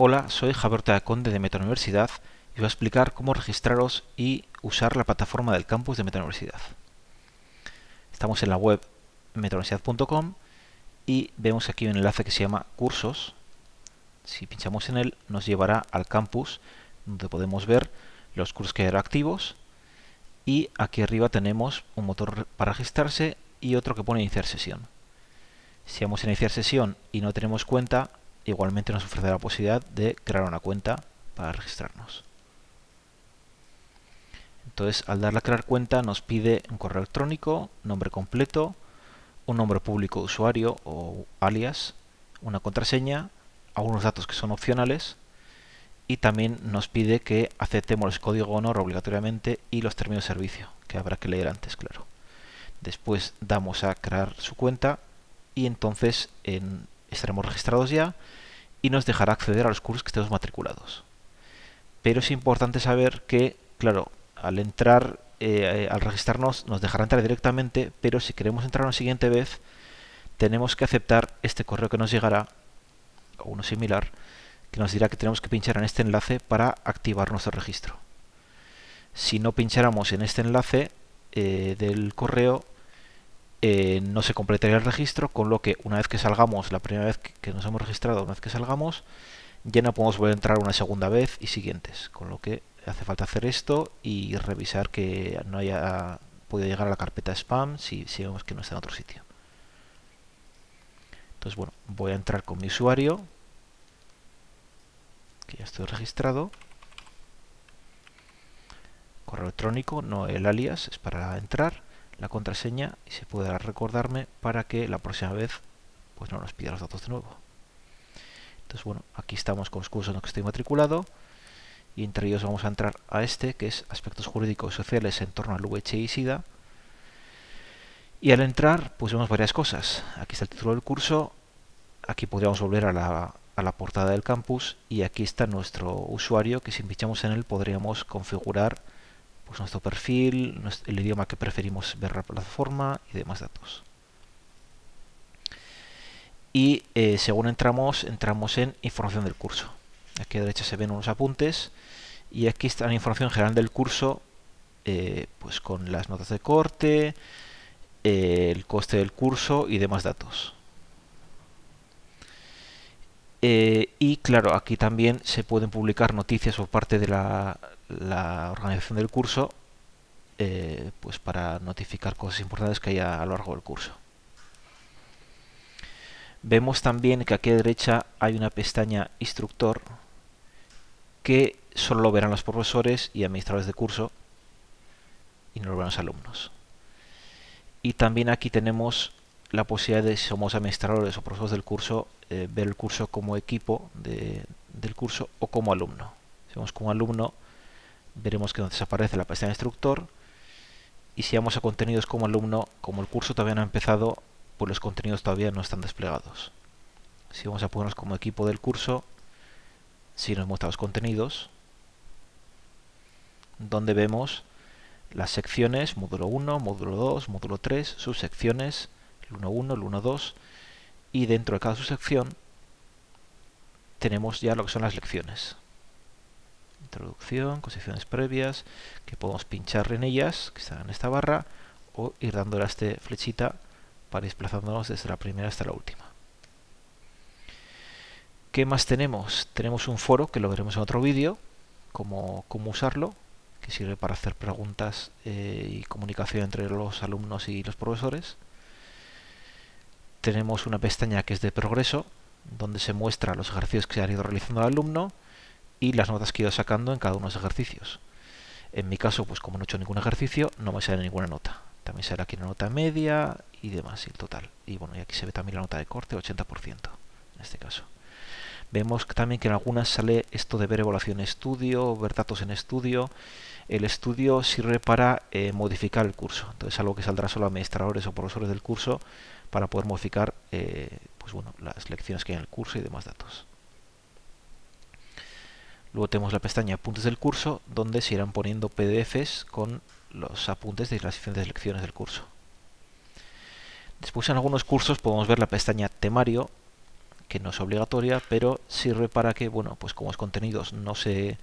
Hola, soy Javier Conde de Meta Universidad y voy a explicar cómo registraros y usar la plataforma del campus de Meta Universidad. Estamos en la web metauniversidad.com y vemos aquí un enlace que se llama Cursos. Si pinchamos en él nos llevará al campus donde podemos ver los cursos que hay activos y aquí arriba tenemos un motor para registrarse y otro que pone iniciar sesión. Si vamos a iniciar sesión y no tenemos cuenta, igualmente nos ofrece la posibilidad de crear una cuenta para registrarnos. Entonces, al darle a crear cuenta, nos pide un correo electrónico, nombre completo, un nombre público usuario o alias, una contraseña, algunos datos que son opcionales y también nos pide que aceptemos el código honor obligatoriamente y los términos de servicio, que habrá que leer antes, claro. Después damos a crear su cuenta y entonces estaremos registrados ya y nos dejará acceder a los cursos que estemos matriculados. Pero es importante saber que, claro, al entrar, eh, al registrarnos, nos dejará entrar directamente, pero si queremos entrar una siguiente vez, tenemos que aceptar este correo que nos llegará, o uno similar, que nos dirá que tenemos que pinchar en este enlace para activar nuestro registro. Si no pincháramos en este enlace eh, del correo, eh, no se completaría el registro, con lo que una vez que salgamos, la primera vez que nos hemos registrado, una vez que salgamos, ya no podemos volver a entrar una segunda vez y siguientes, con lo que hace falta hacer esto y revisar que no haya podido llegar a la carpeta spam si, si vemos que no está en otro sitio. Entonces, bueno, voy a entrar con mi usuario, que ya estoy registrado. Correo electrónico, no el alias, es para entrar la contraseña y se puede recordarme para que la próxima vez pues no nos pida los datos de nuevo. Entonces bueno, aquí estamos con los cursos en los que estoy matriculado y entre ellos vamos a entrar a este que es aspectos jurídicos y sociales en torno al VIH y SIDA. Y al entrar pues vemos varias cosas. Aquí está el título del curso, aquí podríamos volver a la, a la portada del campus y aquí está nuestro usuario que si pinchamos en él podríamos configurar pues nuestro perfil, el idioma que preferimos ver la plataforma y demás datos. Y eh, según entramos, entramos en información del curso. Aquí a la derecha se ven unos apuntes y aquí está la información general del curso, eh, pues con las notas de corte, eh, el coste del curso y demás datos. y claro, aquí también se pueden publicar noticias por parte de la, la organización del curso eh, pues para notificar cosas importantes que haya a lo largo del curso. Vemos también que aquí a derecha hay una pestaña instructor que solo lo verán los profesores y administradores de curso y no lo verán los alumnos. Y también aquí tenemos la posibilidad de, si somos administradores o profesores del curso, eh, ver el curso como equipo del curso o como alumno. Si somos como alumno, veremos que nos desaparece la pestaña instructor y si vamos a contenidos como alumno, como el curso todavía no ha empezado, pues los contenidos todavía no están desplegados. Si vamos a ponernos como equipo del curso, si nos muestra los contenidos, donde vemos las secciones, módulo 1, módulo 2, módulo 3, subsecciones, el 1.1, el 1.2, y dentro de cada subsección tenemos ya lo que son las lecciones introducción, concepciones previas, que podemos pinchar en ellas, que están en esta barra, o ir dándole a este flechita para desplazándonos desde la primera hasta la última. ¿Qué más tenemos? Tenemos un foro, que lo veremos en otro vídeo, cómo, cómo usarlo, que sirve para hacer preguntas eh, y comunicación entre los alumnos y los profesores. Tenemos una pestaña que es de progreso, donde se muestra los ejercicios que se han ido realizando el alumno, y las notas que he ido sacando en cada uno de los ejercicios. En mi caso, pues como no he hecho ningún ejercicio, no me sale ninguna nota. También sale aquí la nota media y demás, y el total. Y bueno, y aquí se ve también la nota de corte, 80% en este caso. Vemos también que en algunas sale esto de ver evaluación estudio, ver datos en estudio. El estudio sirve para eh, modificar el curso. Entonces algo que saldrá solo a administradores o profesores del curso para poder modificar eh, pues bueno, las lecciones que hay en el curso y demás datos. Luego tenemos la pestaña Apuntes del curso, donde se irán poniendo PDFs con los apuntes de las diferentes lecciones del curso. Después en algunos cursos podemos ver la pestaña Temario, que no es obligatoria, pero sirve para que, bueno, pues como los contenidos no se,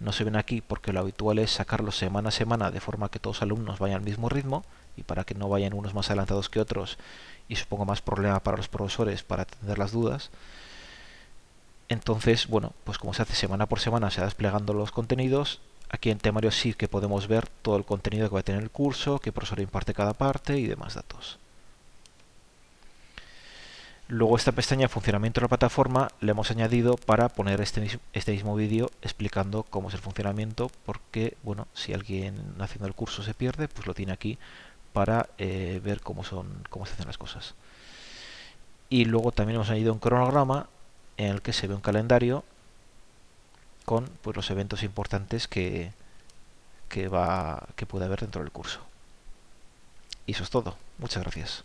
no se ven aquí, porque lo habitual es sacarlos semana a semana de forma que todos los alumnos vayan al mismo ritmo y para que no vayan unos más adelantados que otros y suponga más problema para los profesores para atender las dudas. Entonces, bueno, pues como se hace semana por semana, se va desplegando los contenidos. Aquí en temario sí que podemos ver todo el contenido que va a tener el curso, qué profesor imparte cada parte y demás datos. Luego esta pestaña funcionamiento de la plataforma le hemos añadido para poner este, mismo, este mismo vídeo explicando cómo es el funcionamiento porque bueno si alguien haciendo el curso se pierde pues lo tiene aquí para eh, ver cómo son cómo se hacen las cosas y luego también hemos añadido un cronograma en el que se ve un calendario con pues, los eventos importantes que, que, va, que puede haber dentro del curso. Y eso es todo. Muchas gracias